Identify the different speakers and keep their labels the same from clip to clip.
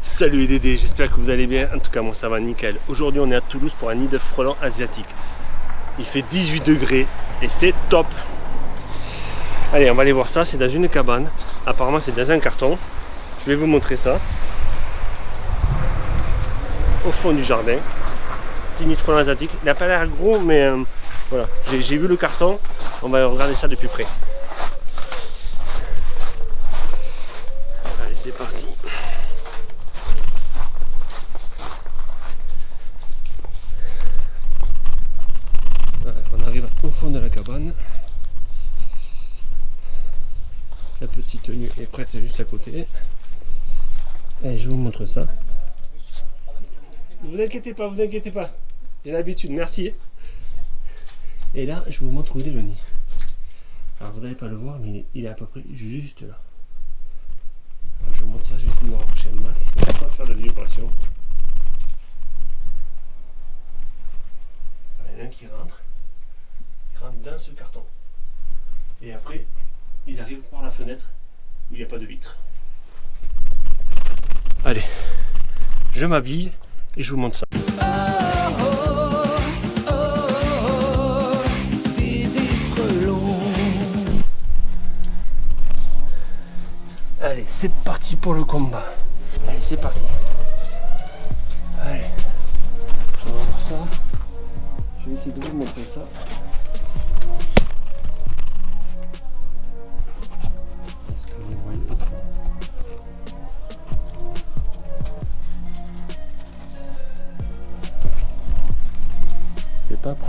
Speaker 1: Salut les Dédés, j'espère que vous allez bien, en tout cas moi ça va nickel. Aujourd'hui on est à Toulouse pour un nid de frelons asiatique. Il fait 18 degrés et c'est top Allez on va aller voir ça, c'est dans une cabane. Apparemment c'est dans un carton. Je vais vous montrer ça. Au fond du jardin. Petit nid de frelons asiatique. Il n'a pas l'air gros mais euh, voilà. J'ai vu le carton, on va regarder ça de plus près. Allez c'est parti au fond de la cabane. La petite tenue est prête juste à côté. Et je vous montre ça. Vous inquiétez pas, vous inquiétez pas. J'ai l'habitude, merci. Et là, je vous montre où est le nid. Alors vous n'allez pas le voir, mais il est à peu près juste là. je vous montre ça, je vais essayer de me rapprocher le max. On va pas faire de vibration. Il y en a un qui rentre dans ce carton. Et après, ils arrivent par la fenêtre où il n'y a pas de vitre. Allez, je m'habille et je vous montre ça. Allez, c'est parti pour le combat. Allez, c'est parti. Allez, je vais ça. Je vais essayer de vous montrer ça.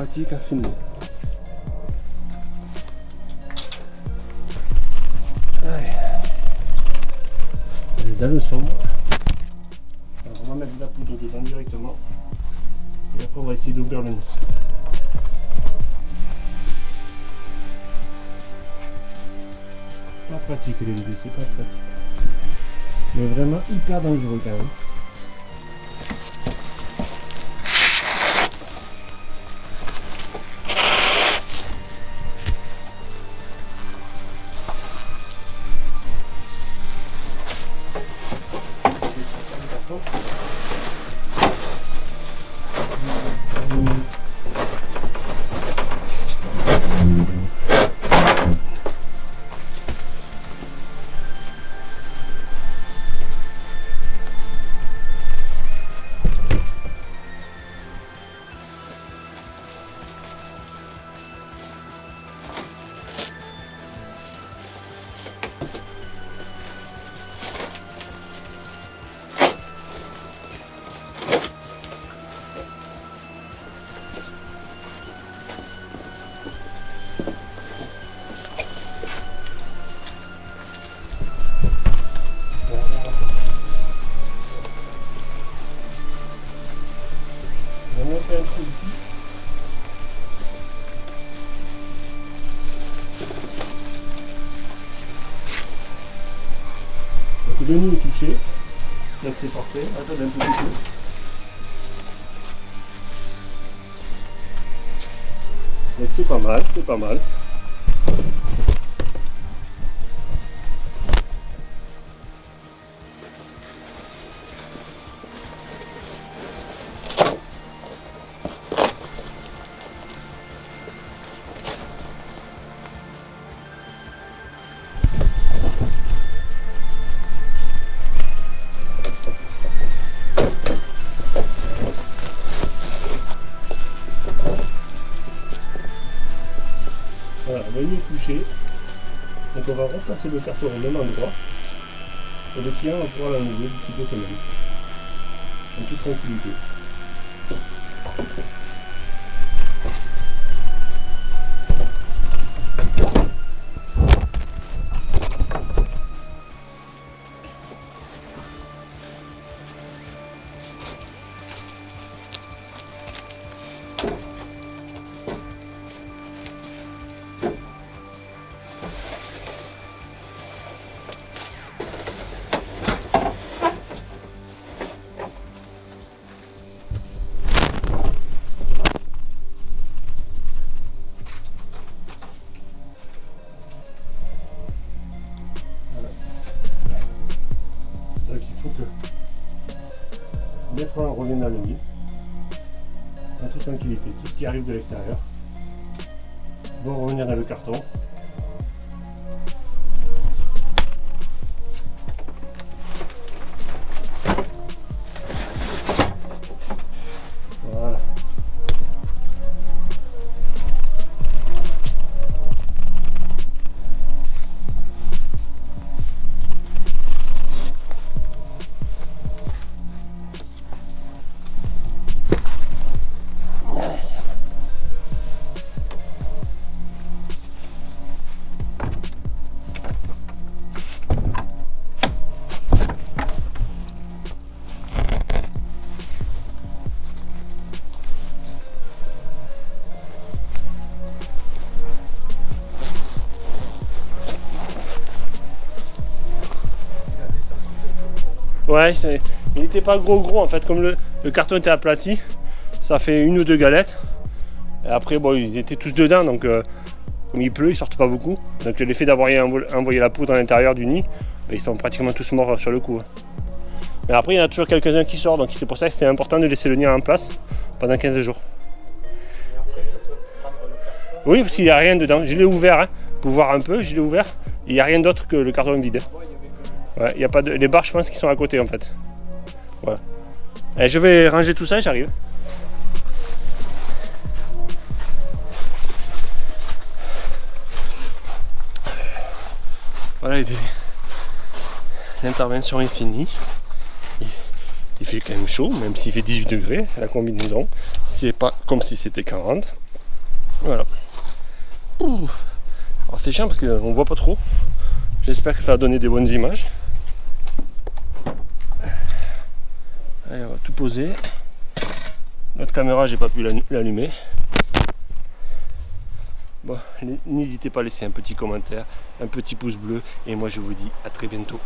Speaker 1: Pratique à filmer. Allez. dans le sombre. Alors on va mettre de la poudre dedans directement. Et après on va essayer d'ouvrir le nez. Pas pratique les c'est pas pratique. Mais vraiment hyper dangereux quand même. Le nid est touché. Donc c'est parfait. Attendez un peu. Donc c'est pas mal, c'est pas mal. Donc on va replacer le carton au même endroit. Et le client va pouvoir l'enlever d'ici deux semaines. En toute tranquillité. Donc, les freins reviennent à l'huile en toute tranquillité. Tout ce qui arrive de l'extérieur vont revenir dans le carton Ouais, il n'était pas gros gros en fait, comme le, carton était aplati, ça fait une ou deux galettes. Et après, bon, ils étaient tous dedans, donc euh, comme il pleut, ils sortent pas beaucoup. Donc l'effet d'avoir envoyé la poudre à l'intérieur du nid, ben, ils sont pratiquement tous morts sur le coup. Hein. Mais après, il y en a toujours quelques-uns qui sortent, donc c'est pour ça que c'était important de laisser le nid en place pendant 15 jours. Oui, parce qu'il n'y a rien dedans. Je l'ai ouvert hein, pour voir un peu, je l'ai ouvert. Il n'y a rien d'autre que le carton vide. Ouais, y a pas de... Les barres, je pense, qui sont à côté en fait. Voilà. Et je vais ranger tout ça et j'arrive. Voilà, l'intervention est finie. Il fait quand même chaud, même s'il fait 18 degrés, la combinaison. C'est pas comme si c'était 40. Voilà. Alors c'est chiant parce qu'on voit pas trop. J'espère que ça va donner des bonnes images. Notre caméra, j'ai pas pu l'allumer. Bon, n'hésitez pas à laisser un petit commentaire, un petit pouce bleu, et moi je vous dis à très bientôt.